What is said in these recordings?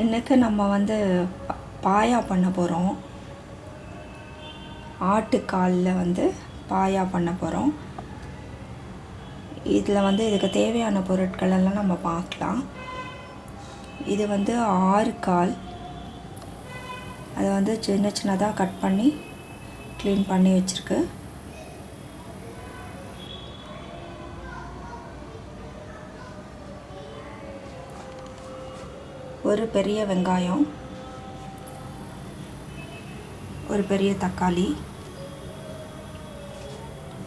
இன்றைக்கு நம்ம வந்து பாயா பண்ண போகிறோம் ஆட்டுக்காலில் வந்து பாயா பண்ண போகிறோம் இதில் வந்து இதுக்கு தேவையான பொருட்கள் எல்லாம் நம்ம பார்க்கலாம் இது வந்து ஆறு கால். அதை வந்து சின்ன சின்னதாக கட் பண்ணி க்ளீன் பண்ணி வச்சுருக்கு. ஒரு பெரிய வெங்காயம் ஒரு பெரிய தக்காளி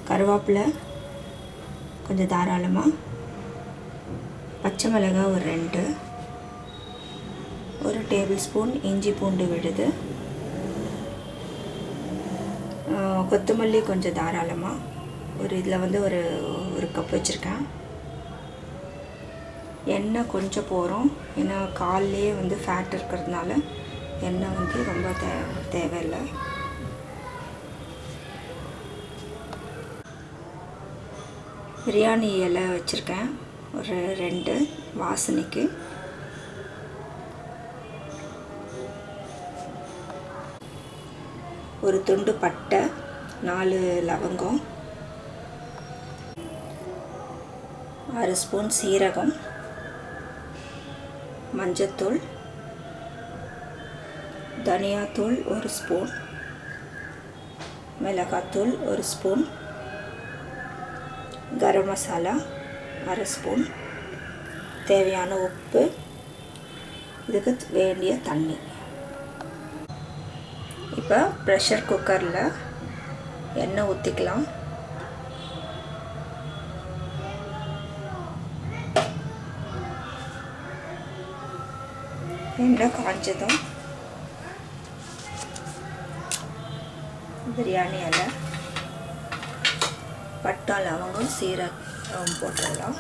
கருவேப்பிலை கொஞ்சம் தாராளமாக பச்சை மிளகாய் ஒரு ரெண்டு ஒரு டேபிள் ஸ்பூன் இஞ்சி பூண்டு விழுது கொத்தமல்லி கொஞ்சம் தாராளமாக ஒரு இதில் வந்து ஒரு ஒரு கப் வச்சுருக்கேன். எண்ணெய் கொஞ்சம் போகிறோம். ஏன்னா கால்லேயே வந்து ஃபேட் இருக்கிறதுனால எண்ணெய் வந்து ரொம்ப தே தேவையில்லை. பிரியாணி இலை வச்சுருக்கேன். ஒரு ரெண்டு வாசனைக்கு. ஒரு துண்டு பட்டை நாலு லவங்கம். ஆறு ஸ்பூன் சீரகம். மஞ்சத்தூள் தனியாத்தூள் ஒரு ஸ்பூன் மிளகாத்தூள் ஒரு ஸ்பூன் கரம் மசாலா அரை ஸ்பூன் தேவையான உப்பு இதுக்கு வேண்டிய தண்ணி. இப்போ ப்ரெஷர் குக்கரில் எண்ணெய் ஊற்றிக்கலாம் வெண்டை காஞ்சதும் பிரியாணி இலை பட்டா லவங்கம் சீரகம் போட்டுடலாம்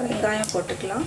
வெங்காயம் போட்டுக்கலாம்.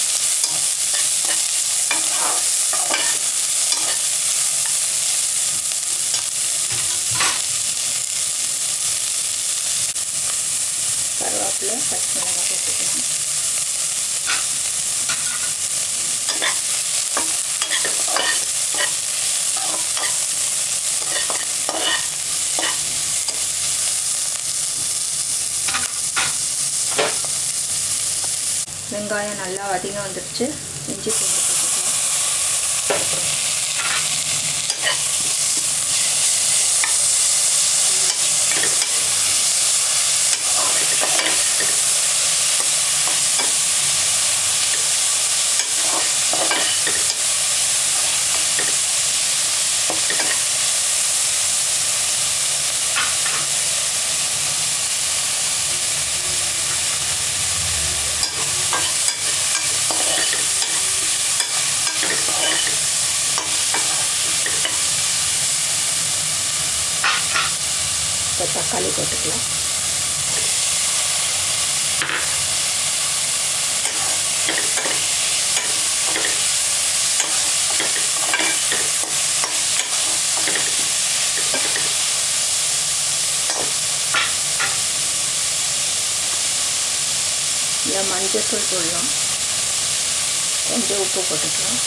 வெங்காயம் நல்லா வதங்க வந்துடுச்சு இஞ்சி போட்டு போட்டுக்கலாம் இப்போ தக்காளி போட்டுக்கலாம் இதில் மஞ்சள் தூள் போடலாம் கொஞ்சம் உப்பு போட்டுக்கலாம்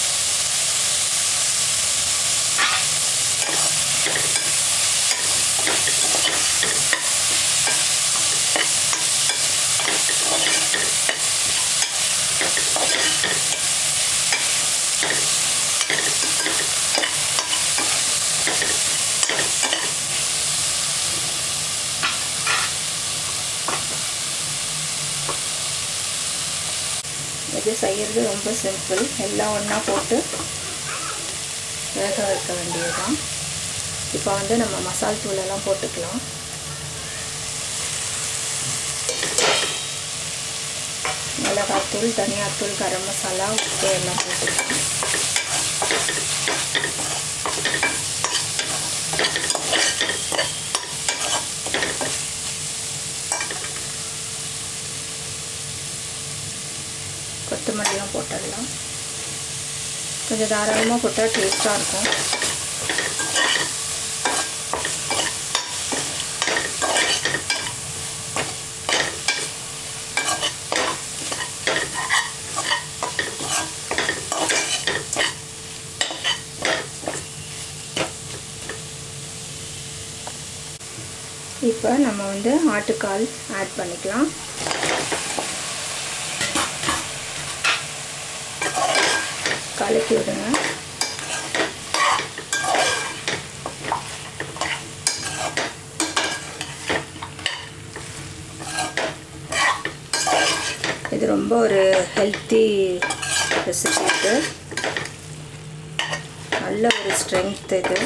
இது செய்கிறது ரொம்ப சிம்பிள் எல்லாம் ஒன்றா போட்டு வேக வைக்க வேண்டியதுதான். இப்போ வந்து நம்ம மசால் தூளெல்லாம் போட்டுக்கலாம். மிளகாத்தூள் தனியாத்தூள் கரம் மசாலா உப்பு எல்லாம் போட்டுக்கலாம். கொஞ்சம் தாராளமாக போட்டால் டேஸ்ட்டாக இருக்கும். இப்போ நம்ம வந்து ஆட்டுக்கால் ஆட் பண்ணிக்கலாம். கலக்கி விடுங்க இது ரொம்ப ஒரு ஹெல்த்தி ரெசிபி இது. நல்ல ஒரு ஸ்ட்ரென்த் இது.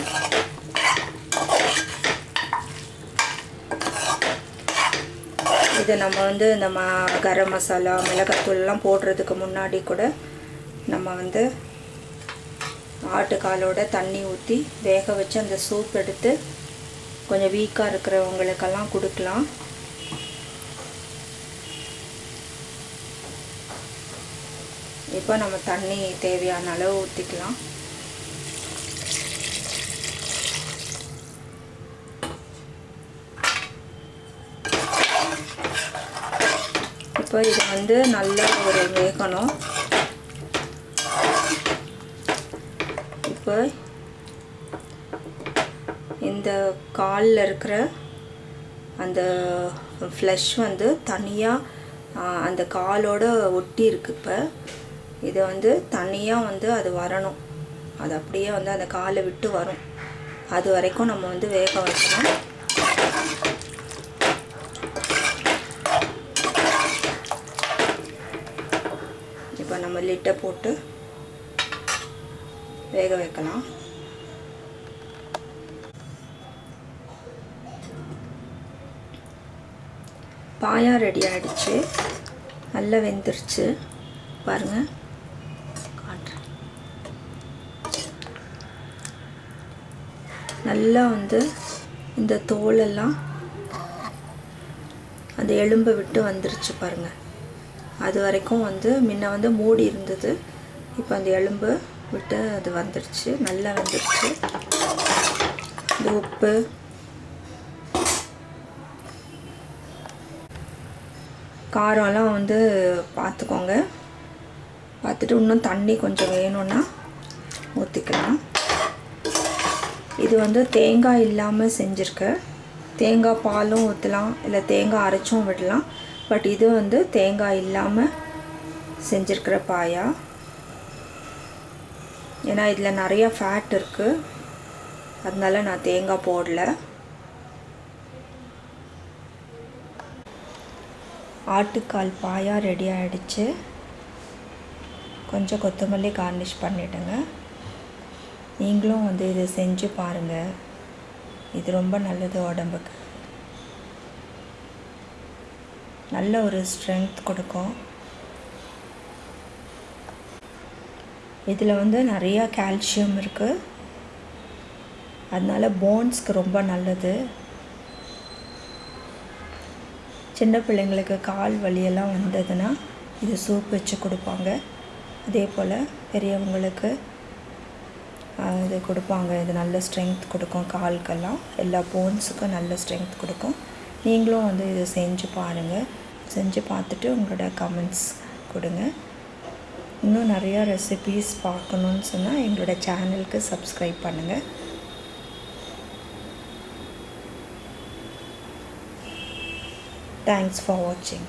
இதை நம்ம வந்து இந்த மா கரம் மசாலா மிளகாத்தூள்லாம் போடுறதுக்கு முன்னாடி கூட நம்ம வந்து ஆட்டுக்காலோட தண்ணி ஊற்றி வேக வச்சு அந்த சூப் எடுத்து கொஞ்சம் வீக்காக இருக்கிறவங்களுக்கெல்லாம் கொடுக்கலாம். இப்போ நம்ம தண்ணி தேவையான அளவு ஊற்றிக்கலாம் இப்போ இது வந்து நல்லா ஒரு வேகணும். இப்போ இந்த காலில் இருக்கிற அந்த ஃப்ளஷ் வந்து தனியாக அந்த காலோட ஒட்டி இருக்கு இப்போ. இதை வந்து தனியாக வந்து அது வரணும். அது அப்படியே வந்து அந்த காலை விட்டு வரும். அது வரைக்கும் நம்ம வந்து வேக வைக்கணும். இப்போ நம்ம லிட்டை போட்டு வேக வைக்கலாம். பாயா ரெடி ஆகிடுச்சு நல்லா வெந்துருச்சு. பாருங்கள் காட்டுறேன். நல்லா வந்து இந்த தோலெல்லாம் அந்த எலும்பை விட்டு வந்துருச்சு பாருங்கள் அது வரைக்கும் வந்து முன்ன வந்து மூடி இருந்தது. இப்போ அந்த எலும்பு விட்டு அது வந்துடுச்சு நல்லா வந்துடுச்சு இந்த உப்பு. காரம்லாம் வந்து பார்த்துக்கோங்க. பார்த்துட்டு இன்னும் தண்ணி கொஞ்சம் வேணும்னா ஊற்றிக்கலாம் இது வந்து தேங்காய் இல்லாமல் செஞ்சுருக்கேன் தேங்காய் பாலும் ஊற்றலாம் இல்லை தேங்காய் அரைச்சும் விடலாம். பட் இது வந்து தேங்காய் இல்லாமல் செஞ்சுருக்கிற பாயா. ஏன்னா இதில் நிறைய ஃபேட் இருக்குது அதனால நான் தேங்காய் போடல. ஆட்டுக்கால் பாயா ரெடி ஆகிடுச்சு கொஞ்சம் கொத்தமல்லி கார்னிஷ் பண்ணிவிடுங்க நீங்களும் வந்து இதை செஞ்சு பாருங்கள் இது ரொம்ப நல்லது உடம்புக்கு. நல்ல ஒரு ஸ்ட்ரென்த் கொடுக்கும். இதில் வந்து நிறையா கால்சியம் இருக்குது அதனால் போன்ஸ்க்கு ரொம்ப நல்லது. சின்ன பிள்ளைங்களுக்கு கால் வலியெல்லாம் வந்ததுன்னா இது சூப் வச்சு கொடுப்பாங்க. அதே போல் பெரியவங்களுக்கு இது கொடுப்பாங்க. இது நல்ல ஸ்ட்ரென்த் கொடுக்கும் கால்க்கெல்லாம். எல்லா போன்ஸுக்கும் நல்ல ஸ்ட்ரென்த் கொடுக்கும். நீங்களும் வந்து இதை செஞ்சு பாருங்கள் செஞ்சு பார்த்துட்டு உங்களோட கமெண்ட்ஸ் கொடுங்க. இன்னும் நிறையா ரெசிபீஸ் பார்க்கணுன்னு சொன்னால் எங்களோட சேனலுக்கு சப்ஸ்கிரைப் பண்ணுங்கள் தேங்க்ஸ் ஃபார் வாட்சிங்